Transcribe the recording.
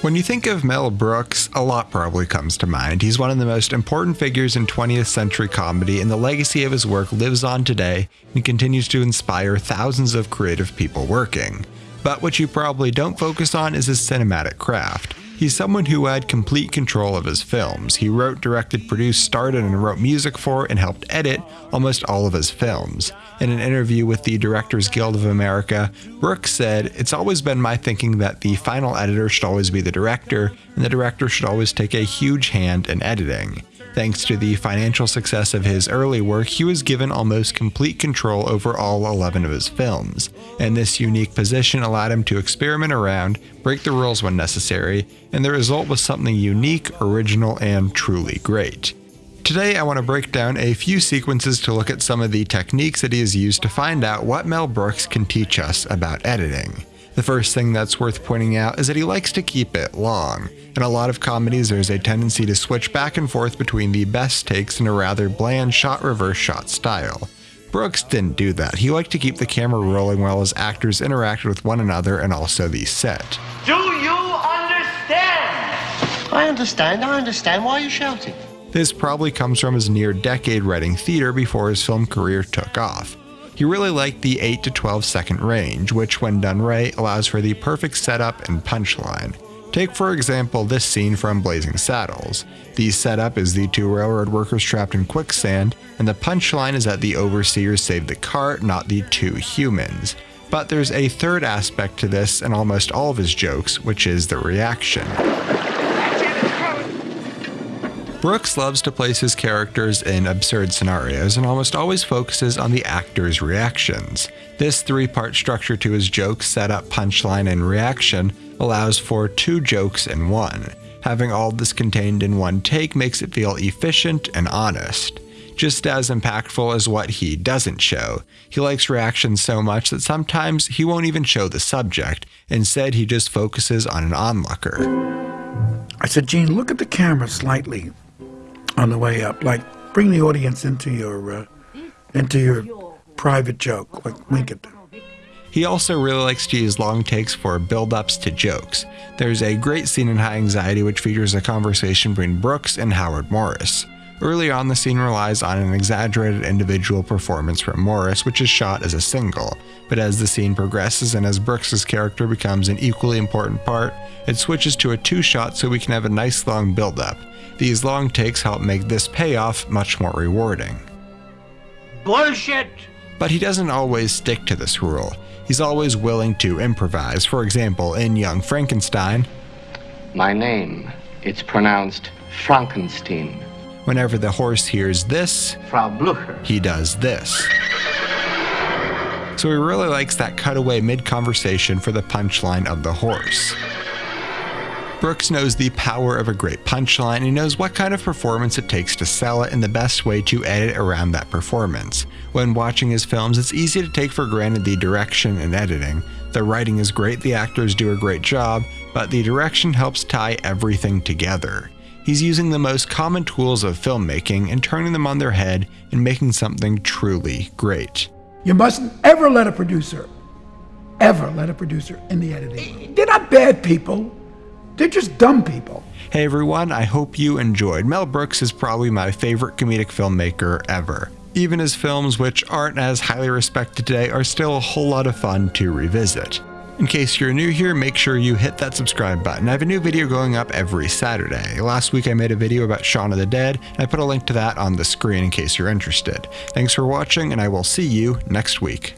When you think of Mel Brooks, a lot probably comes to mind. He's one of the most important figures in 20th century comedy, and the legacy of his work lives on today and continues to inspire thousands of creative people working. But what you probably don't focus on is his cinematic craft. He's someone who had complete control of his films. He wrote, directed, produced, started, and wrote music for and helped edit almost all of his films. In an interview with the Directors Guild of America, Brooks said, It's always been my thinking that the final editor should always be the director, and the director should always take a huge hand in editing. Thanks to the financial success of his early work, he was given almost complete control over all 11 of his films, and this unique position allowed him to experiment around, break the rules when necessary, and the result was something unique, original, and truly great. Today, I want to break down a few sequences to look at some of the techniques that he has used to find out what Mel Brooks can teach us about editing. The first thing that's worth pointing out is that he likes to keep it long. In a lot of comedies, there's a tendency to switch back and forth between the best takes and a rather bland shot reverse shot style. Brooks didn't do that. He liked to keep the camera rolling while his actors interacted with one another and also the set. Do you understand? I understand, I understand. Why are you shouting? This probably comes from his near decade writing theater before his film career took off. He really liked the 8 to 12 second range, which, when done right, allows for the perfect setup and punchline. Take, for example, this scene from Blazing Saddles. The setup is the two railroad workers trapped in quicksand, and the punchline is that the overseers saved the cart, not the two humans. But there's a third aspect to this in almost all of his jokes, which is the reaction. Brooks loves to place his characters in absurd scenarios and almost always focuses on the actor's reactions. This three part structure to his jokes, setup, punchline, and reaction allows for two jokes in one. Having all this contained in one take makes it feel efficient and honest. Just as impactful as what he doesn't show. He likes reactions so much that sometimes he won't even show the subject, instead, he just focuses on an onlooker. I said, Gene, look at the camera slightly on the way up. Like bring the audience into your uh, into your private joke. Like wink at them. He also really likes to use long takes for build ups to jokes. There's a great scene in High Anxiety which features a conversation between Brooks and Howard Morris. Early on, the scene relies on an exaggerated individual performance from Morris, which is shot as a single. But as the scene progresses and as Brooks's character becomes an equally important part, it switches to a two shot so we can have a nice long build up. These long takes help make this payoff much more rewarding. Bullshit! But he doesn't always stick to this rule. He's always willing to improvise. For example, in Young Frankenstein, My name, it's pronounced Frankenstein. Whenever the horse hears this, Frau Blucher. he does this. So he really likes that cutaway mid conversation for the punchline of the horse. Brooks knows the power of a great punchline and he knows what kind of performance it takes to sell it and the best way to edit around that performance. When watching his films, it's easy to take for granted the direction and editing. The writing is great, the actors do a great job, but the direction helps tie everything together. He's using the most common tools of filmmaking and turning them on their head and making something truly great. You mustn't ever let a producer, ever let a producer in the editing. They're not bad people. They're just dumb people. Hey everyone, I hope you enjoyed. Mel Brooks is probably my favorite comedic filmmaker ever. Even his films, which aren't as highly respected today, are still a whole lot of fun to revisit. In case you're new here, make sure you hit that subscribe button. I have a new video going up every Saturday. Last week I made a video about Shaun of the Dead, and I put a link to that on the screen in case you're interested. Thanks for watching, and I will see you next week.